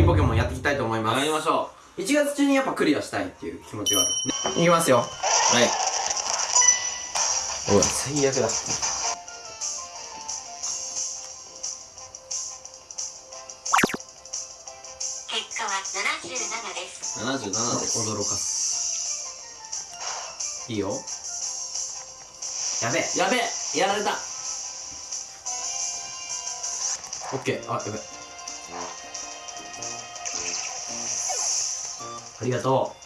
リーポケモンやっていきたいと思います。やりましょ1月中にやっぱクリアしたいっていう気持ちがある。いきますよ。うはい。おい。最悪だ。結果は77です。77です。驚かす。いいよ。やべえ。やべえ。やられた。オッケー。あやべえありがとう。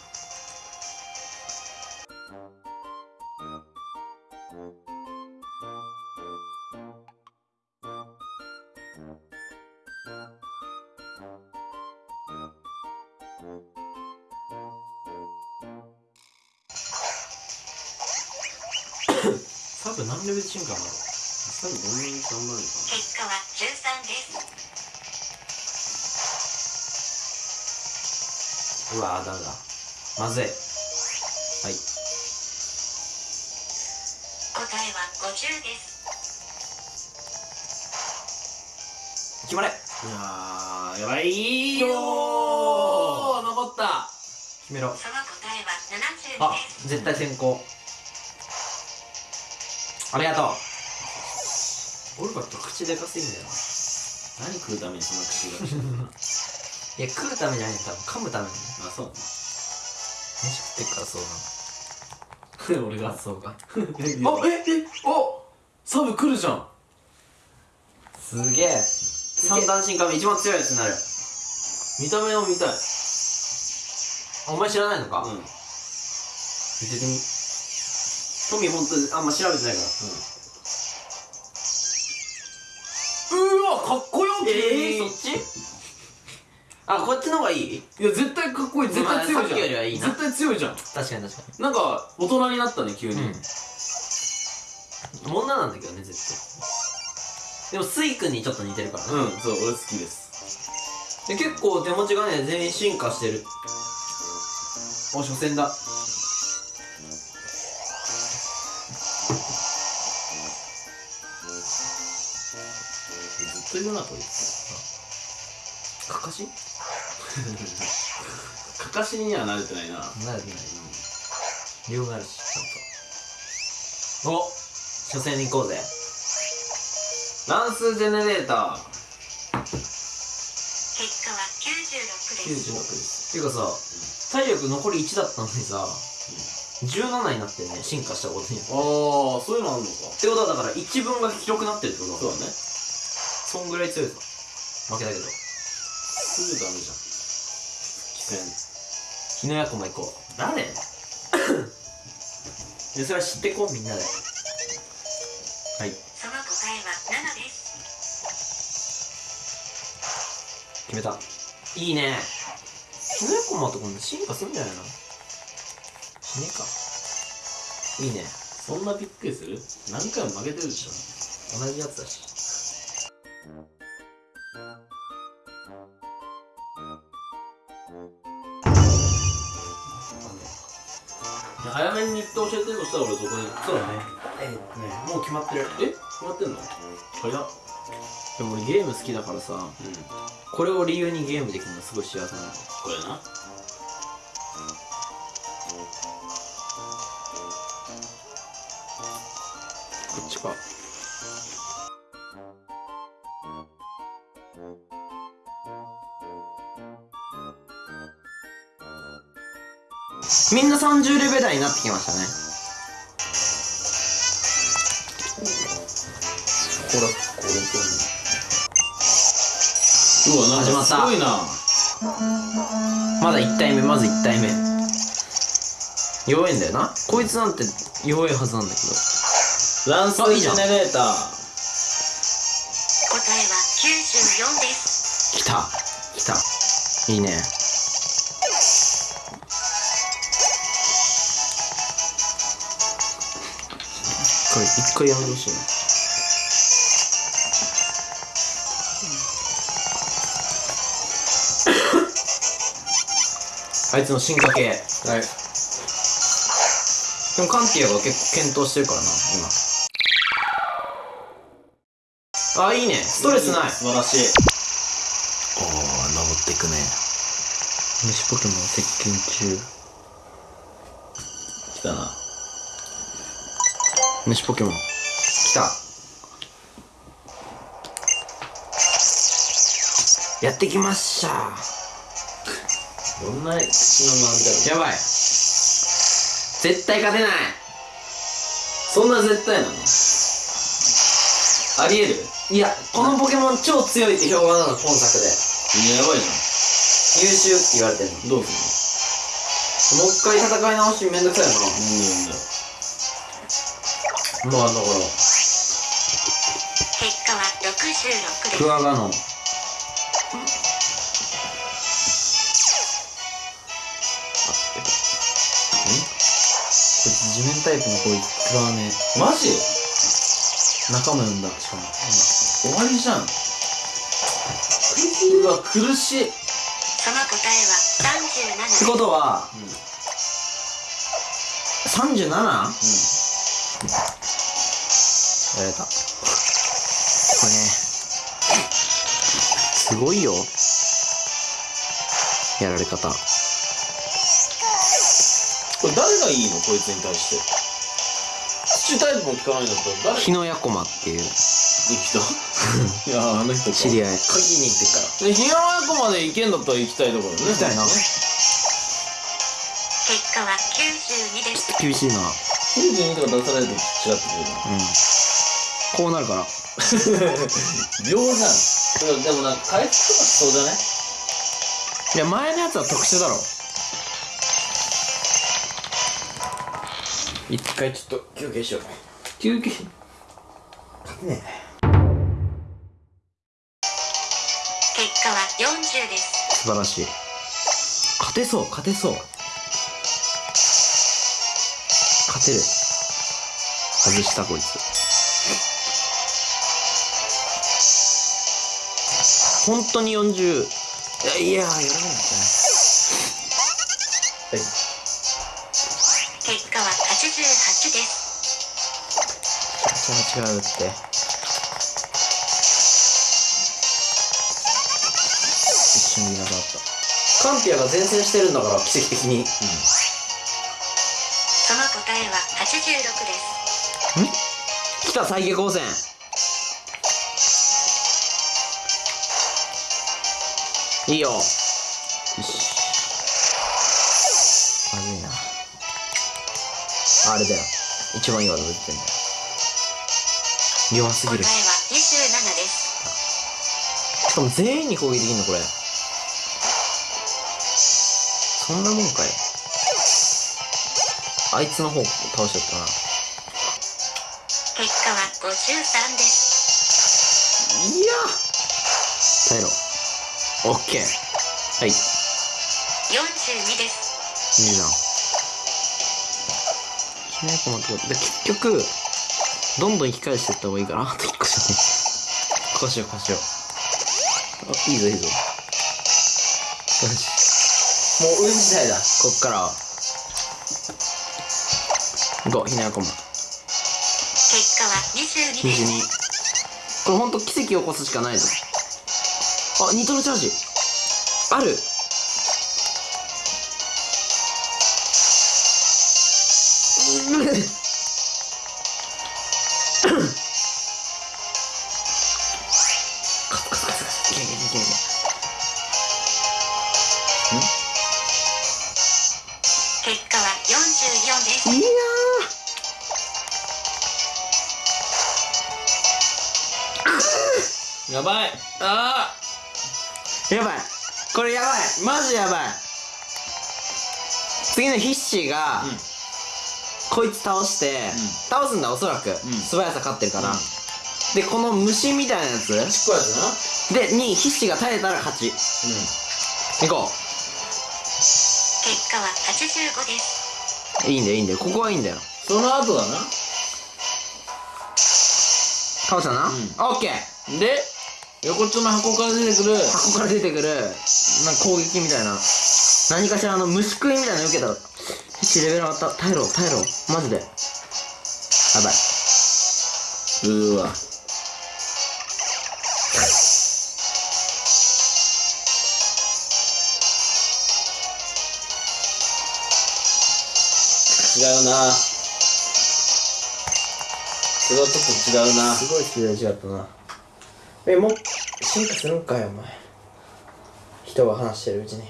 サブ何レベル進化なの多分どんなに頑張るのか結うわーダメだまずい。はい。答えは50です。決まれ。いやーやばい。よよー。ー残った。決めろ。その答えはあ72です。絶対先行。ありがとう。オルバット口でかすぎんだよ何食うためにその口が いや食うためじゃない多分。噛むために。あそう。飯食ってっからそうなの。俺がそうか。あええおサブ来るじゃん。すげえ。三段進化目一番強いやつになる。見た目を見たい。あお前知らないのか、うん。見ててみ。トミーほんとあんま調べてないから。うわかっこよえー、そっち？あこっちの方がいい？いや絶対かっこいい。絶対強いじゃん。よりはいいな。絶対強いじゃん。確かに確かなんか大人になったね急に、にうん。女なんだけどね絶対。でもスイ君にちょっと似てるからね、うん、そう俺好きです。で結構手持ちがね全員進化してる。お初戦だ。ずっといるなこいつ。かかし？かかしには慣れてないな。なるない。理由があるしちゃんと。お初戦に行こうぜ。乱数ジェネレータ結果は96です。96です。ていうかさ体力残り1だったのにさ17になってね進化したことによって。ーああそういうのあんのか。ってことはだから1分が広くなってるってことだそうだね。そんぐらい強いぞ。負けたけど。すぐダメじゃん棋日の役も行こう。戦誰？でそれは知ってこうみんなで。はい。その答えは7です。決めた。いいね。日の役もと今度進化するんじゃないの？しねえか。いいね。そんなびっくりする？何回も負けてるでしょ。同じやつだし早めに日程教えてるとしたら俺そこに。そうだね。えっとねもう決まってる。え決まってんの？早っ。でも俺ゲーム好きだからさうん。これを理由にゲームできるのすごい幸せなの。これなみんな30レベル台になってきましたね。これこれうわなんか始まった。すごいな。まだ1体目まず1体目。弱いんだよな。こいつなんて弱いはずなんだけど。乱数ジェネレーター。答えは94です。来た。来た。いいねこれ一回やめてほしいなあいつの進化系。はい。でもカンティアが結構検討してるからな今。あいいね。ストレスない。素晴らしい。ああ登っってくね。虫ポケモン接近中。来たな虫ポケモン。来た。やってきました。どんな口の周りだろやばい。絶対勝てない。そんな絶対なの？ありえる？いやこのポケモン超強いって評判なの今作で。やばいじ優秀って言われてるの。ゃんどうすもう一回戦い直しめんどくさいんのなんだよなまあだから結果は66です。クワガノン。こいつ地面タイプのこいつクワねマジ？仲間呼んだ。しかも。終わりじゃん。うわ苦しい。その答えは37ってことは、うん。37? やられた。これね。すごいよ。やられ方。これ誰がいいの？こいつに対して。土タイプも聞かないんだったら誰？日野ヤコマっていう。できた？いやあの人か。知り合い。鍵に行ってから。で日野親子まで行けんだったら行きたいところね。行きたいな。結果は92です厳しいな。92とか出されると違ってくるな。うんこうなるから 秒じゃん。でもなんか回復とかしそうじゃねい？や前のやつは特殊だろ。一回ちょっと休憩しよう。休憩。ね結果は40です。素晴らしい。勝てそう勝てそう。勝てる。外したこいつ本当に40いやいややらないんはい。結果は88です。違う違うって。一瞬見なくなった。カンピアが前線してるんだから奇跡的に。その答えは86です。来た再下光線いいよ。よし。まずいな。あれだよ。一番いい技出てんだよ。弱すぎる。答えは27です。しかも全員に攻撃できんのこれ。そんなもんかい。あいつの方倒しちゃったな。結果は53です。いや。耐えろオッケーはい。いい42です。じゃん。きめ細かくで結局どんどん引き返していった方がいいかな。あと1個じゃねこうしようこうしよう。あいいぞいいぞ。よし。もう運次第だ。こっから。は行こう？ひなやこま結果は22です。22これほんと奇跡を起こすしかないぞあニトロチャージ。ある。うんカスカスカスカスいけいけいけいけい結果は44です。けいややばい。あー。やばいこれやばいマジやばい。次のヒッシーが、うん。こいつ倒して、ん。倒すんだおそらく、素早さ勝ってるから、でこの虫みたいなやつ。ちっこいやつな。でに必死が耐えたら勝ち。行こ結果は85です。ういいんだよいいんだよ。ここはいいんだよ。その後だな。倒したな、うん。オッケー。で横っちょの箱から出てくる。箱から出てくるな攻撃みたいな、何かしらの虫食いみたいなの受けたら、必レベル上がった。耐えろ、耐えろ。マジで。やばい。うーわ。違うなそれはちょっと違うなすごい違う違ったなえもう進化するんかいお前人が話してるうちに。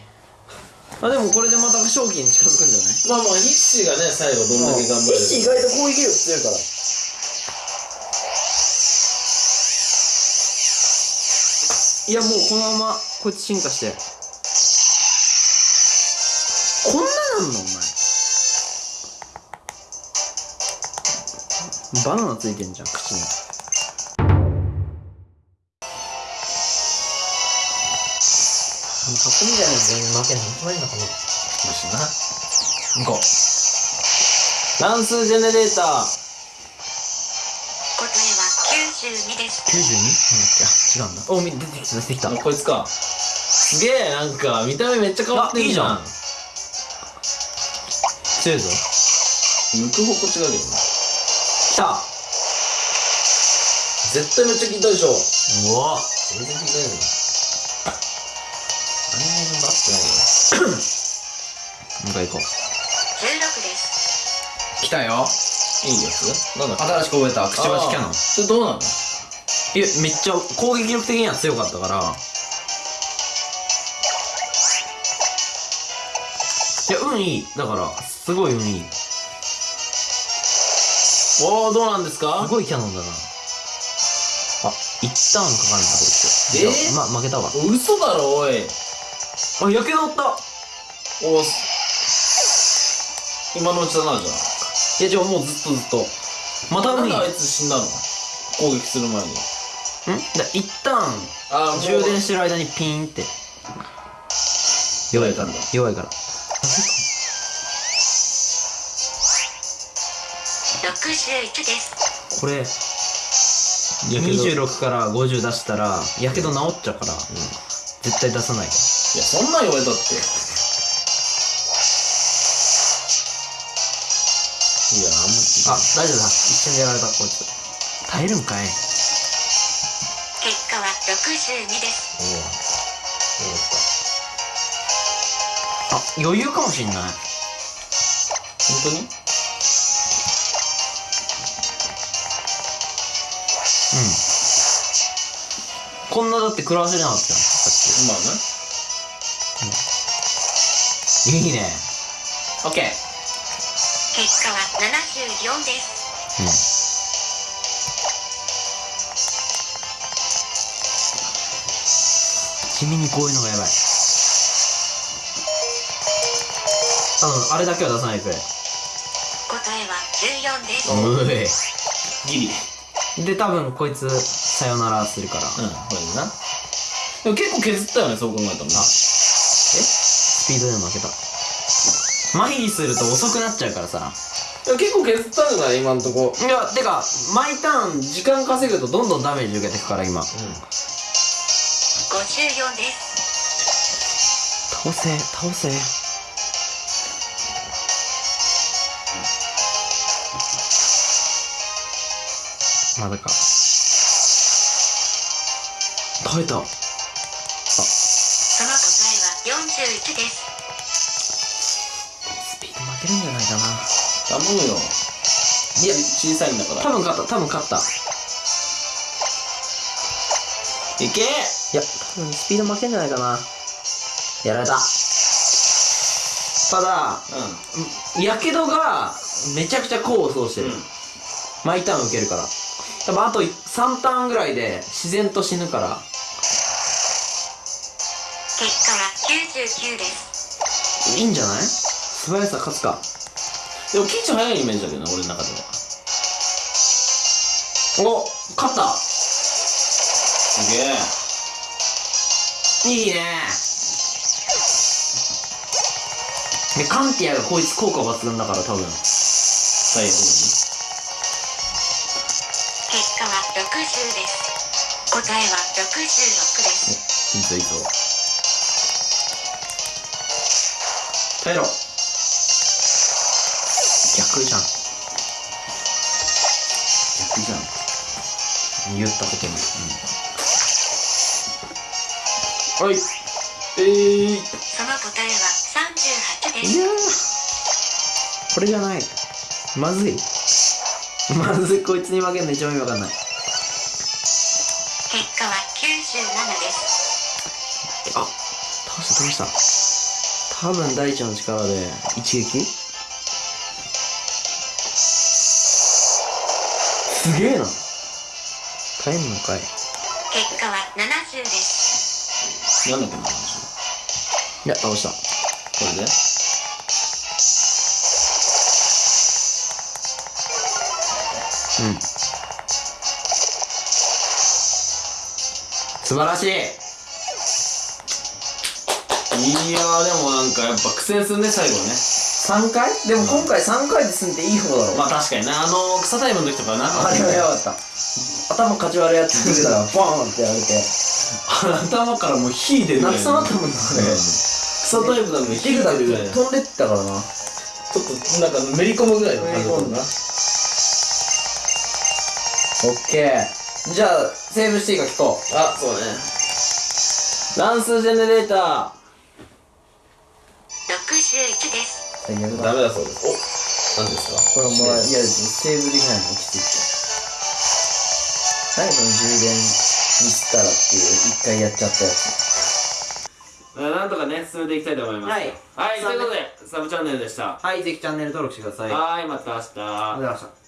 あでもこれでまた正気に近づくんじゃない？まあまあ、ヒッシーがね、最後どんだけ頑張れる意外と攻撃力強いから。いやもうこのままこいつ進化して。こんななんのお前？バナナついてんじゃん口に囲みじゃない全員負けんの決まりなかなよしな。行こう。乱数ジェネレーター。答えは92です 92? うん、あ違うんだおみ出てきた出てきたあこいつか。すげえ、なんか、見た目めっちゃ変わってんじゃん。強いぞ抜く方向違うけどな。来た絶対めっちゃ聞いたでしょ。うわ全然聞いてないよ。もう一回行こう。16です。来たよ。いいやつなんだ新しく覚えたくちばしキャノン。それどうなの？いやめっちゃ攻撃力的には強かったから。いや運いい。だからすごい運いい。おー、どうなんですか？すごいキャノンだな。あ一ターンかかるんだこいつ。えー？じゃあま負けたわ。嘘だろ、おい。あやけど負った。お今のうちだな、じゃいやじゃあもうずっとずっと。またあ。なんであいつ死んだの？攻撃する前に。一ターンあー充電してる間にピーンって。弱いから。弱いから。61です。これ26から50出したらやけど治っちゃうから、絶対出さないいや、そんなん言われたって。いや、あんまあ大丈夫だ一瞬でやられたこいつ耐えるんかい結果は62ですおお。よかっあ余裕かもしんないた。本当に？うんこんなだって食らわせれなかったよさまあね。いいね。オッケー。結果は74です。地味にこういうのがやばい。あのあれだけは出さないでくれ答えは14です。うギリ。えで多分こいつさよならするから、うん、これでな。でも結構削ったよね、そう考えたらな。スピードでも負けた。麻痺すると遅くなっちゃうからさ。結構削ったんじゃない今んとこ。いやてか毎ターン時間稼ぐとどんどんダメージ受けてくから今、うん、54です倒せ倒せ。まだか。耐えた。あ。21です。スピード負けるんじゃないかな。頼むよ。いや小さいんだから。多分勝った多分勝った。いけ！いや多分スピード負けんじゃないかな。やられた。ただ、やけどがめちゃくちゃ功を奏してる、うん、毎ターン受けるから。多分あと3ターンぐらいで自然と死ぬから。結果は99です。いいんじゃない？素早さ勝つか。ん。でも、キッチン早いイメージだけどな、俺の中では。お勝った。すげえ。いいね。でカンティアがこいつ効果抜群だから多分。最後結果は60です。答えは66です。いいぞいいぞ耐えろ逆じゃん。逆じゃん。言ったことに、はい。えー。その答えは38です。いやこれじゃない。まずい。まずい。こいつに負けんの一番意味わかんない。結果は97です。あ倒した倒した多分大地の力で一撃？すげえな。耐えんのかい。結果は70です。なんだっけな話いや倒した。これで？うん。素晴らしいいやーでもなんかやっぱ苦戦するね最後はね。3回？でも今回3回で済んでいい方だろまあ確かにな。あの草タイムの時とかな。あれはやばかった。頭かち割るやつ出てたらボーンってやられて。頭からもう火出るぐらい泣きそうになったもんなあれ。うん。草タイプなのに火出るぐらいちょ飛んでったからな。っとなんかめり込むぐらいの感じだったな。オッケー。じゃあセーブしていいか聞こう。あそうね。乱数ジェネレータ61です。最悪ーダメだそうです。お何ですか？これもらえいやセーブできないのきついって。何その充電ミスったらっていう一回やっちゃったやつ。なんとかね進めていきたいと思いますはい。はいということでサブチャンネルでした。はいぜひチャンネル登録してください。はいまた明日。ありがとうございました